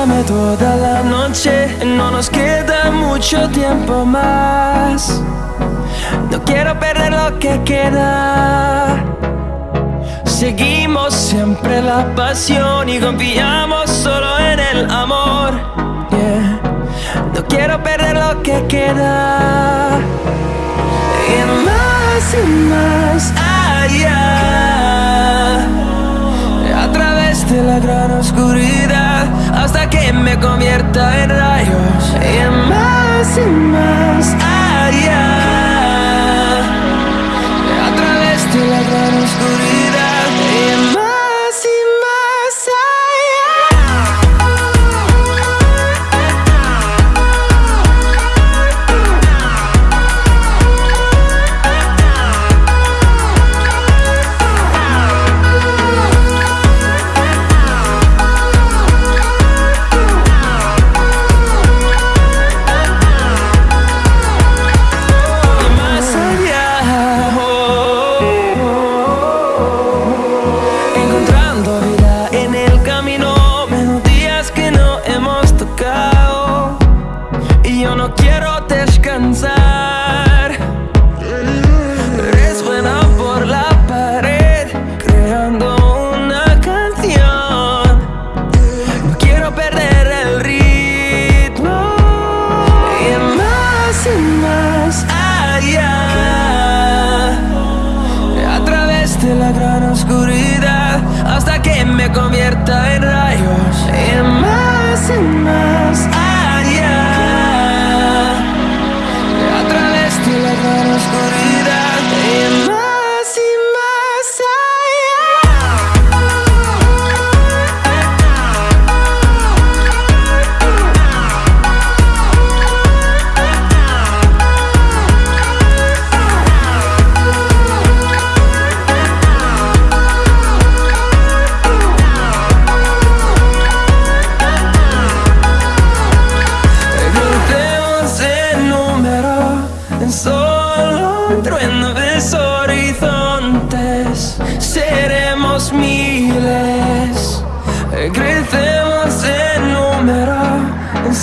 Toda la noche, no nos queda mucho tiempo más. No quiero perder lo que queda. Seguimos siempre la pasión y confiamos solo en el amor. No quiero perder lo que queda. Y más y más allá. A través de la gran oscuridad hasta que me convierta en rayos. Y más y más descansar. Resuena por la pared, creando una canción. No quiero perder el ritmo. Y más y más allá. A través de la gran oscuridad hasta que me convierta en rayos. Y más seremos miles, crecemos en número. En